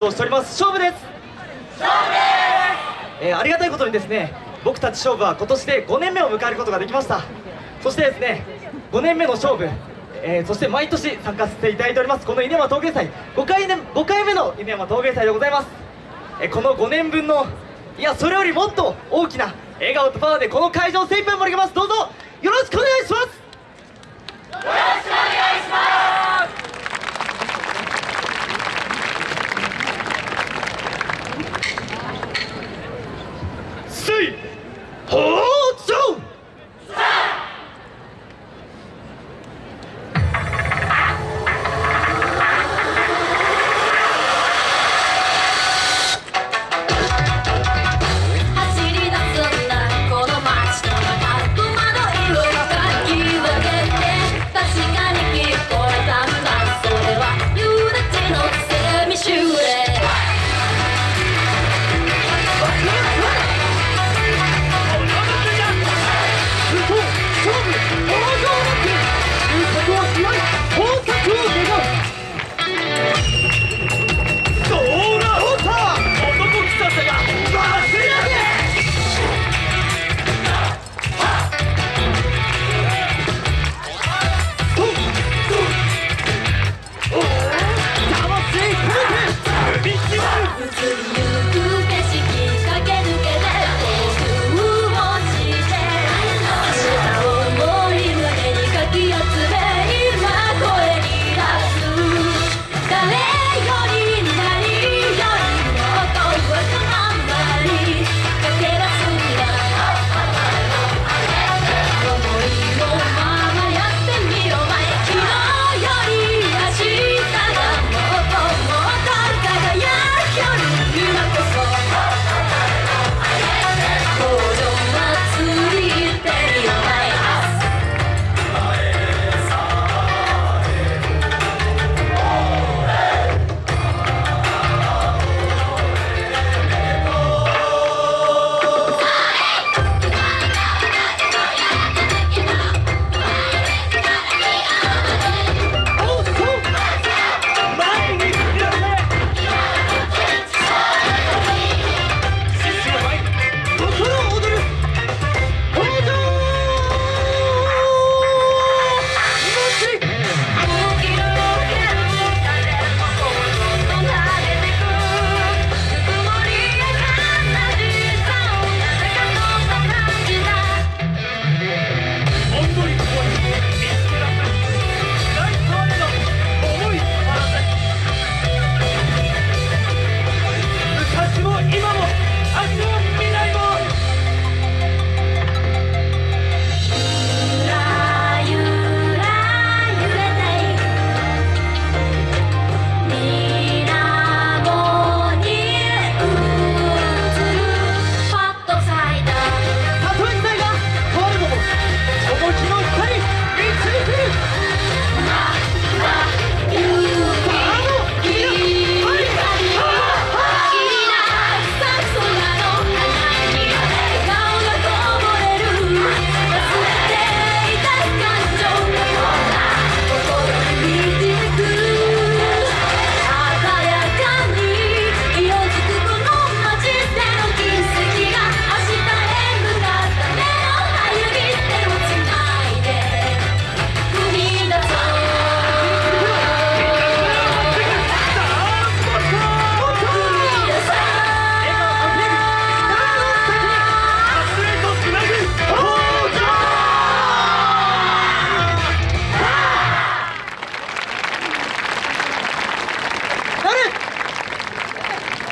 をしております。勝負です。勝負です、えー、ありがたいことにですね僕たち勝負は今年で5年目を迎えることができました。そしてですね5年目の勝負、えー、そして毎年参加させていただいております。この稲山陶芸祭。5回,ね、5回目の稲山陶芸祭でございます、えー、この5年分のいやそれよりもっと大きな笑顔とパワーでこの会場を精一杯盛り上げます。どうぞよろしくお願いします。よろしくお願いします See.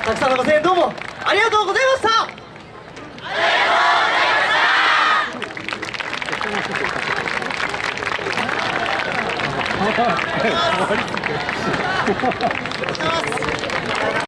たくさんのご声援どうもありがとうございました。ありがとうございました。